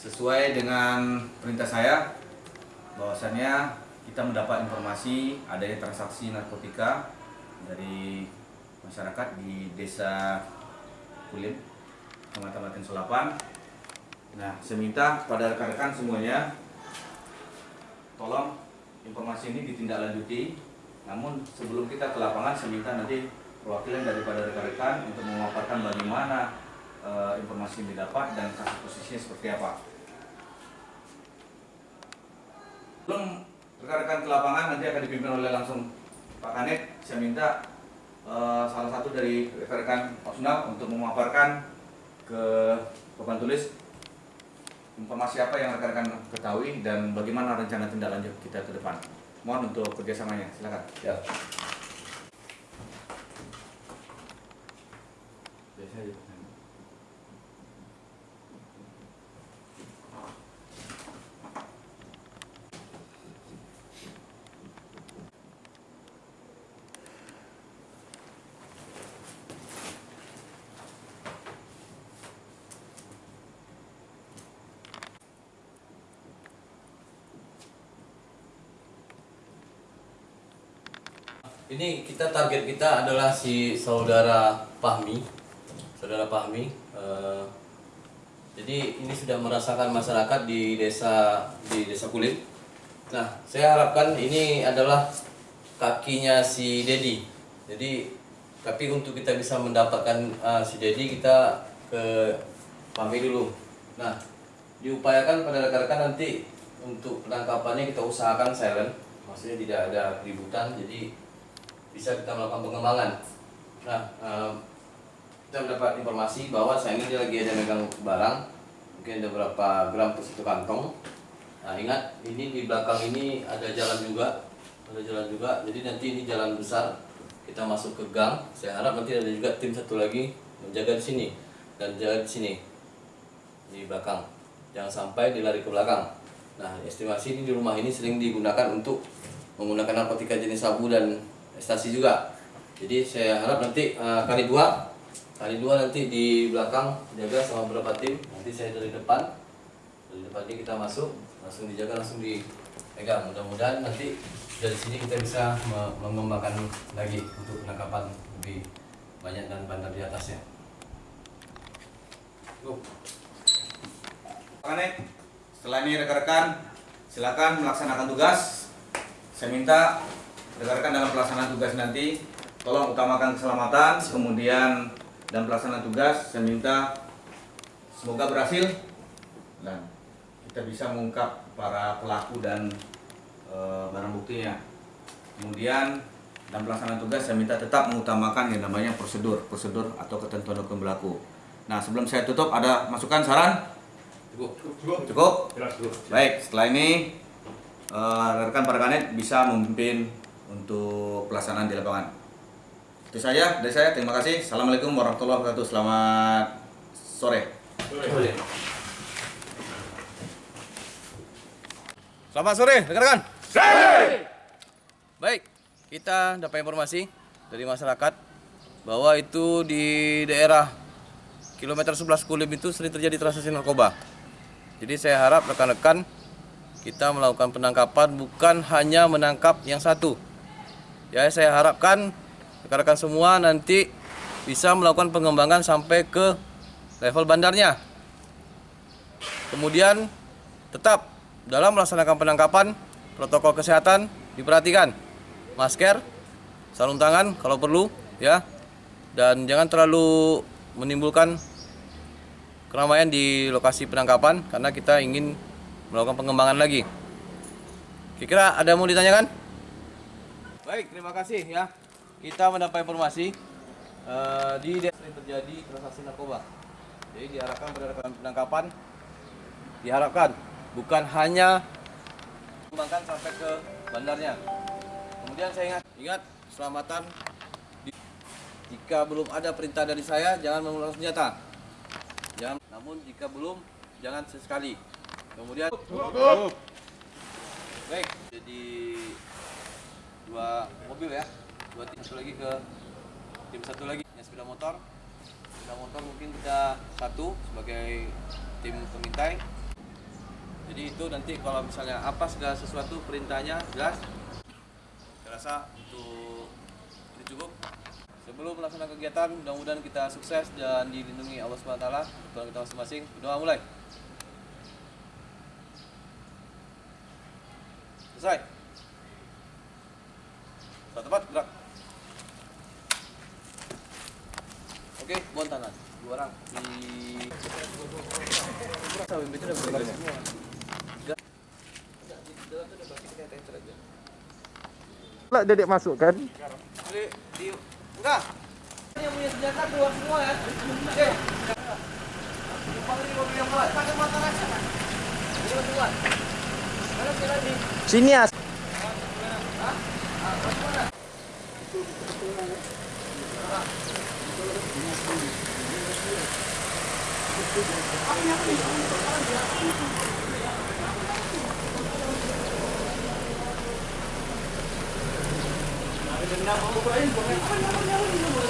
sesuai dengan perintah saya bahwasannya kita mendapat informasi adanya transaksi narkotika dari masyarakat di desa Kulim, Kecamatan Selapan. Nah, saya minta pada rekan-rekan semuanya tolong informasi ini ditindaklanjuti. Namun sebelum kita ke lapangan, saya minta nanti perwakilan daripada rekan-rekan untuk memaparkan bagaimana eh, informasi yang didapat dan kasus posisinya seperti apa. Belum rekan-rekan ke lapangan nanti akan dipimpin oleh langsung Pak Kanet. Saya minta eh, salah satu dari rekan-rekan opsional untuk memaparkan ke papan tulis informasi apa yang rekan-rekan ketahui dan bagaimana rencana tindak lanjut kita ke depan. Mohon untuk kerjasamanya, silakan. Ya. Biasa aja. Ini kita target kita adalah si saudara Fahmi, saudara Fahmi. eh, jadi ini sudah merasakan masyarakat di desa di desa Kulit. Nah, saya harapkan ini adalah kakinya si Dedi. Jadi, tapi untuk kita bisa mendapatkan eh, si Dedi kita ke Fahmi dulu. Nah, diupayakan pada rekan-rekan nanti untuk penangkapannya kita usahakan silent, maksudnya tidak ada keributan. Jadi bisa kita melakukan pengembangan. Nah, em, kita mendapat informasi bahwa saya ini lagi ada megang barang, mungkin ada berapa gram per satu kantong. Nah, ingat ini di belakang ini ada jalan juga, ada jalan juga. Jadi nanti ini jalan besar, kita masuk ke gang. Saya harap nanti ada juga tim satu lagi menjaga di sini dan jaga di sini di belakang. Jangan sampai dilari ke belakang. Nah, estimasi ini di rumah ini sering digunakan untuk menggunakan narkotika jenis sabu dan ekstasi juga. Jadi saya harap nanti eh, kali dua, kali dua nanti di belakang jaga sama beberapa tim. Nanti saya dari depan, dari depan ini kita masuk, langsung dijaga, langsung dipegang. Mudah-mudahan nanti dari sini kita bisa me- mengembangkan lagi untuk penangkapan lebih banyak dan bandar di atasnya. Go. Setelah ini rekan-rekan silakan melaksanakan tugas. Saya minta rekan-rekan dalam pelaksanaan tugas nanti tolong utamakan keselamatan, kemudian dalam pelaksanaan tugas saya minta semoga berhasil dan kita bisa mengungkap para pelaku dan eh, barang buktinya. Kemudian dalam pelaksanaan tugas saya minta tetap mengutamakan yang namanya prosedur, prosedur atau ketentuan hukum berlaku. Nah sebelum saya tutup ada masukan saran? Cukup. Cukup? Baik, setelah ini eh, rekan para kanet bisa memimpin untuk pelaksanaan di lapangan. Itu saja dari saya. Terima kasih. Assalamualaikum warahmatullahi wabarakatuh. Selamat sore. Selamat sore, rekan-rekan. Baik, kita dapat informasi dari masyarakat bahwa itu di daerah kilometer 11 Kulim itu sering terjadi transaksi narkoba. Jadi saya harap rekan-rekan kita melakukan penangkapan bukan hanya menangkap yang satu. Ya, saya harapkan rekan-rekan semua nanti bisa melakukan pengembangan sampai ke level bandarnya. Kemudian tetap dalam melaksanakan penangkapan protokol kesehatan diperhatikan masker, sarung tangan kalau perlu ya. Dan jangan terlalu menimbulkan keramaian di lokasi penangkapan karena kita ingin melakukan pengembangan lagi. Kira-kira ada yang mau ditanyakan? Baik, terima kasih ya. Kita mendapat informasi eh, di sering terjadi transaksi narkoba. Jadi diharapkan rekan penangkapan diharapkan bukan hanya mengembangkan sampai ke bandarnya. Kemudian saya ingat, ingat keselamatan. Jika belum ada perintah dari saya, jangan menggunakan senjata. Jangan, namun jika belum, jangan sesekali. Kemudian, baik, jadi dua mobil ya, dua tim satu lagi ke tim satu lagi yang sepeda motor. Sepeda motor mungkin kita satu sebagai tim pengintai Jadi itu nanti kalau misalnya apa segala sesuatu perintahnya jelas. Saya rasa untuk ini cukup. Sebelum melaksanakan kegiatan, mudah-mudahan kita sukses dan dilindungi Allah SWT, Tuhan kita masing-masing. Doa mulai. Selesai. Satu tempat, gerak. Oke, buat tangan. Dua orang di Sawim itu udah berbalik semua. Lah dedek masuk kan enggak. Yang punya senjata keluar semua ya. Jumpa di mobil yang keluar. Pakai motor aja. Ini keluar. Mana sekali lagi? sini ya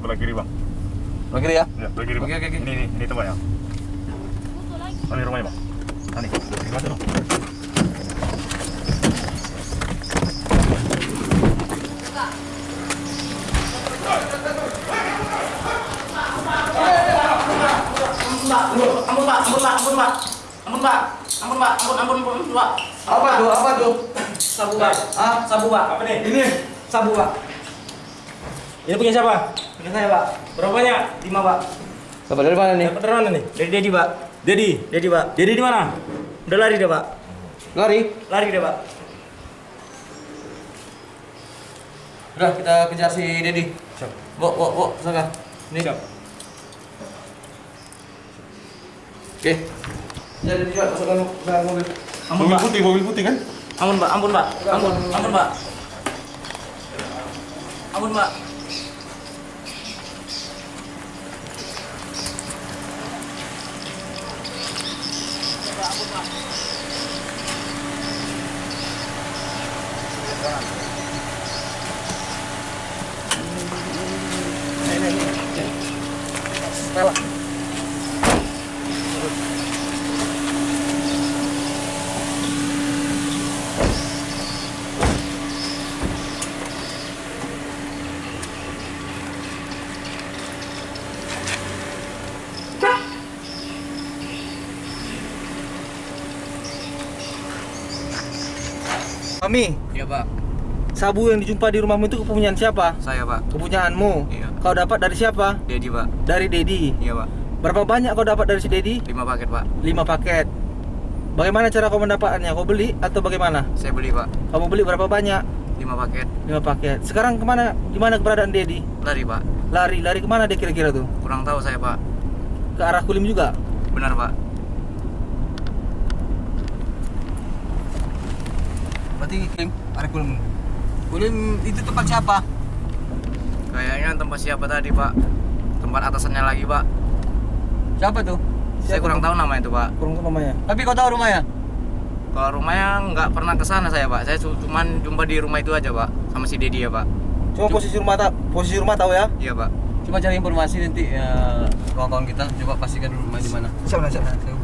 Sebelah kiri bang. Oke ya. Ya, sebelah kiri bang. Oke, oke, oke. Ini, ini, rumahnya. Ah, nih. Ampun pak, ampun pak, ampun pak, ampun pak, ampun pak, ampun ampun ampun pak. Apa tuh? Apa tuh? Sabu pak, ah sabu pak. Apa nih? Ini sabu pak. Ini punya siapa? Punya saya pak. Berapa banyak? Lima pak. Dapat dari mana nih? Dapat dari mana nih? Dari Dedi pak. Dedi, Dedi pak. Dedi di mana? Udah lari dia pak. Lari. Lari dia pak. Udah kita kejar si Dedi. Siap. Bo, bo, bo, sana. Nih. Siap. Oke. Jadi juga masukkan ke dalam mobil. Ampun Mobil pak, putih, mobil putih kan? ampun pak, ampun pak, ampun, ampun pak. Ampun pak. Mami. Iya pak, sabu yang dijumpa di rumahmu itu kepunyaan siapa? Saya pak, kepunyaanmu. Iya. Kau dapat dari siapa? Dedi pak, dari Dedi? Iya pak, berapa banyak kau dapat dari si Dedi? Lima paket pak, lima paket. Bagaimana cara kau mendapatkannya kau beli atau bagaimana? Saya beli pak, kamu beli berapa banyak? Lima paket, lima paket. Sekarang ke mana di mana keberadaan Dedi? Lari pak, lari. Lari ke mana dia kira-kira tuh? Kurang tahu saya pak, ke arah Kulim juga? Benar pak, Berarti Kulim, ada Kulim. Kulim itu tempat siapa? Kayaknya tempat siapa tadi pak, tempat atasannya lagi pak, Siapa tuh? saya kurang tahu nama itu pak. kurang tahu namanya Tapi kau tahu rumahnya? Kalau rumahnya nggak pernah ke sana saya pak, saya cu- cuman jumpa di rumah itu aja pak, sama si Dedi ya pak, cuma posisi rumah tak posisi rumah tahu ya iya pak. Coba cari informasi nanti ya kawan-kawan kita coba pastikan rumah di mana. siapa siapa Saya